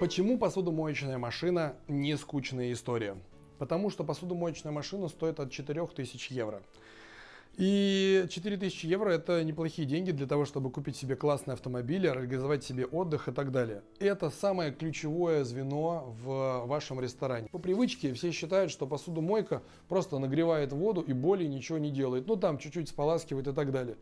Почему посудомоечная машина не скучная история? Потому что посудомоечная машина стоит от 4000 евро. И 4000 евро это неплохие деньги для того, чтобы купить себе классный автомобиль, организовать себе отдых и так далее. Это самое ключевое звено в вашем ресторане. По привычке все считают, что посудомойка просто нагревает воду и более ничего не делает. Ну там чуть-чуть споласкивает и так далее.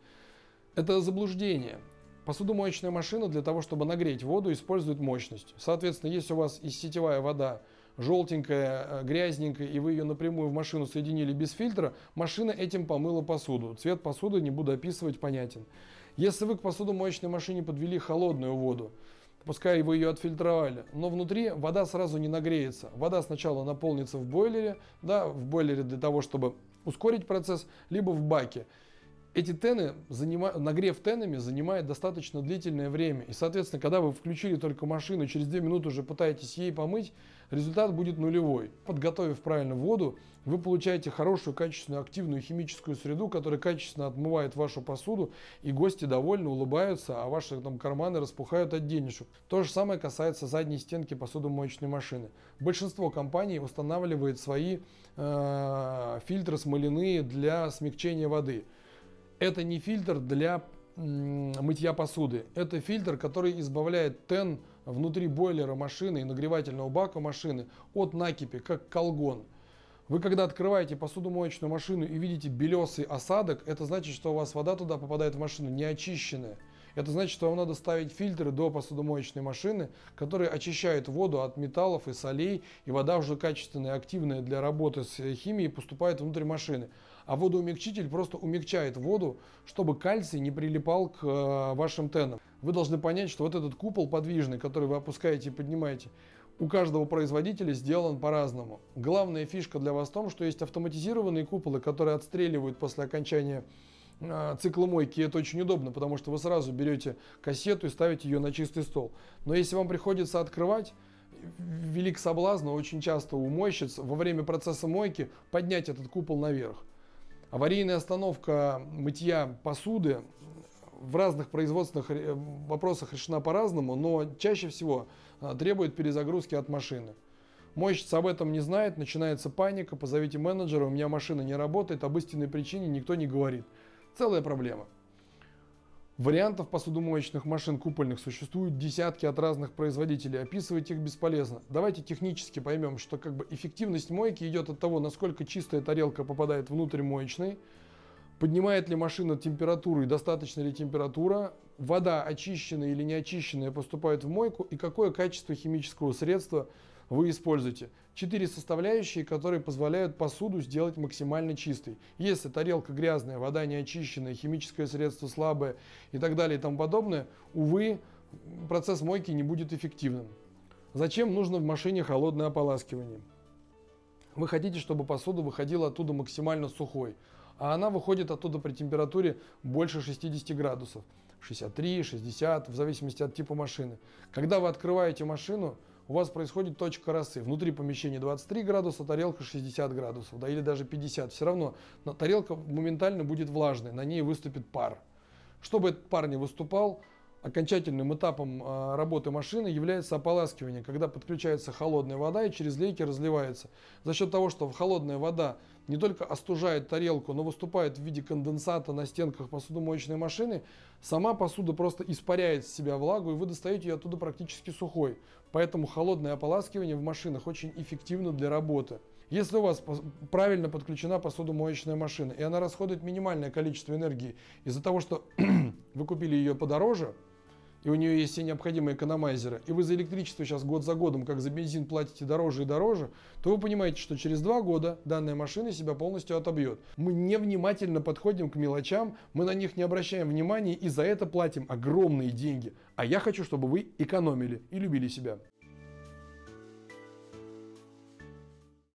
Это заблуждение. Посудомоечная машина для того, чтобы нагреть воду, использует мощность. Соответственно, если у вас из сетевая вода желтенькая, э, грязненькая, и вы ее напрямую в машину соединили без фильтра, машина этим помыла посуду. Цвет посуды не буду описывать, понятен. Если вы к посудомоечной машине подвели холодную воду, пускай вы ее отфильтровали, но внутри вода сразу не нагреется. Вода сначала наполнится в бойлере, да, в бойлере для того, чтобы ускорить процесс, либо в баке эти тены, занима... нагрев тенами занимает достаточно длительное время. И, соответственно, когда вы включили только машину, через 2 минуты уже пытаетесь ей помыть, результат будет нулевой. Подготовив правильно воду, вы получаете хорошую, качественную, активную химическую среду, которая качественно отмывает вашу посуду, и гости довольны, улыбаются, а ваши там карманы распухают от денежек. То же самое касается задней стенки посудомоечной машины. Большинство компаний устанавливает свои э, фильтры смоляные для смягчения воды. Это не фильтр для мытья посуды. Это фильтр, который избавляет тен внутри бойлера машины и нагревательного бака машины от накипи, как колгон. Вы когда открываете посудомоечную машину и видите белесый осадок, это значит, что у вас вода туда попадает в машину не очищенная. Это значит, что вам надо ставить фильтры до посудомоечной машины, которые очищают воду от металлов и солей, и вода уже качественная, активная для работы с химией поступает внутрь машины. А водоумягчитель просто умягчает воду, чтобы кальций не прилипал к э, вашим тенам. Вы должны понять, что вот этот купол подвижный, который вы опускаете и поднимаете, у каждого производителя сделан по-разному. Главная фишка для вас в том, что есть автоматизированные куполы, которые отстреливают после окончания а, цикла мойки. Это очень удобно, потому что вы сразу берете кассету и ставите ее на чистый стол. Но если вам приходится открывать, велик соблазн очень часто у мойщиц во время процесса мойки поднять этот купол наверх. Аварийная остановка мытья посуды в разных производственных вопросах решена по-разному, но чаще всего а, требует перезагрузки от машины. Мойщица об этом не знает, начинается паника, позовите менеджера, у меня машина не работает, об истинной причине никто не говорит. Целая проблема. Вариантов посудомоечных машин купольных существуют десятки от разных производителей. Описывать их бесполезно. Давайте технически поймем, что как бы эффективность мойки идет от того, насколько чистая тарелка попадает внутрь моечной, поднимает ли машина температуру и достаточно ли температура, вода очищенная или не очищенная поступает в мойку и какое качество химического средства вы используете. Четыре составляющие, которые позволяют посуду сделать максимально чистой. Если тарелка грязная, вода не очищенная, химическое средство слабое и так далее и тому подобное, увы, процесс мойки не будет эффективным. Зачем нужно в машине холодное ополаскивание? Вы хотите, чтобы посуда выходила оттуда максимально сухой, а она выходит оттуда при температуре больше 60 градусов. 63, 60, в зависимости от типа машины. Когда вы открываете машину, у вас происходит точка росы. Внутри помещения 23 градуса, тарелка 60 градусов, да, или даже 50. Все равно но тарелка моментально будет влажной, на ней выступит пар. Чтобы этот пар не выступал, окончательным этапом а, работы машины является ополаскивание, когда подключается холодная вода и через лейки разливается. За счет того, что холодная вода не только остужает тарелку, но выступает в виде конденсата на стенках посудомоечной машины, сама посуда просто испаряет с себя влагу и вы достаете ее оттуда практически сухой. Поэтому холодное ополаскивание в машинах очень эффективно для работы. Если у вас правильно подключена посудомоечная машина и она расходует минимальное количество энергии из-за того, что вы купили ее подороже, и у нее есть все необходимые экономайзеры, и вы за электричество сейчас год за годом, как за бензин, платите дороже и дороже, то вы понимаете, что через два года данная машина себя полностью отобьет. Мы невнимательно подходим к мелочам, мы на них не обращаем внимания и за это платим огромные деньги. А я хочу, чтобы вы экономили и любили себя.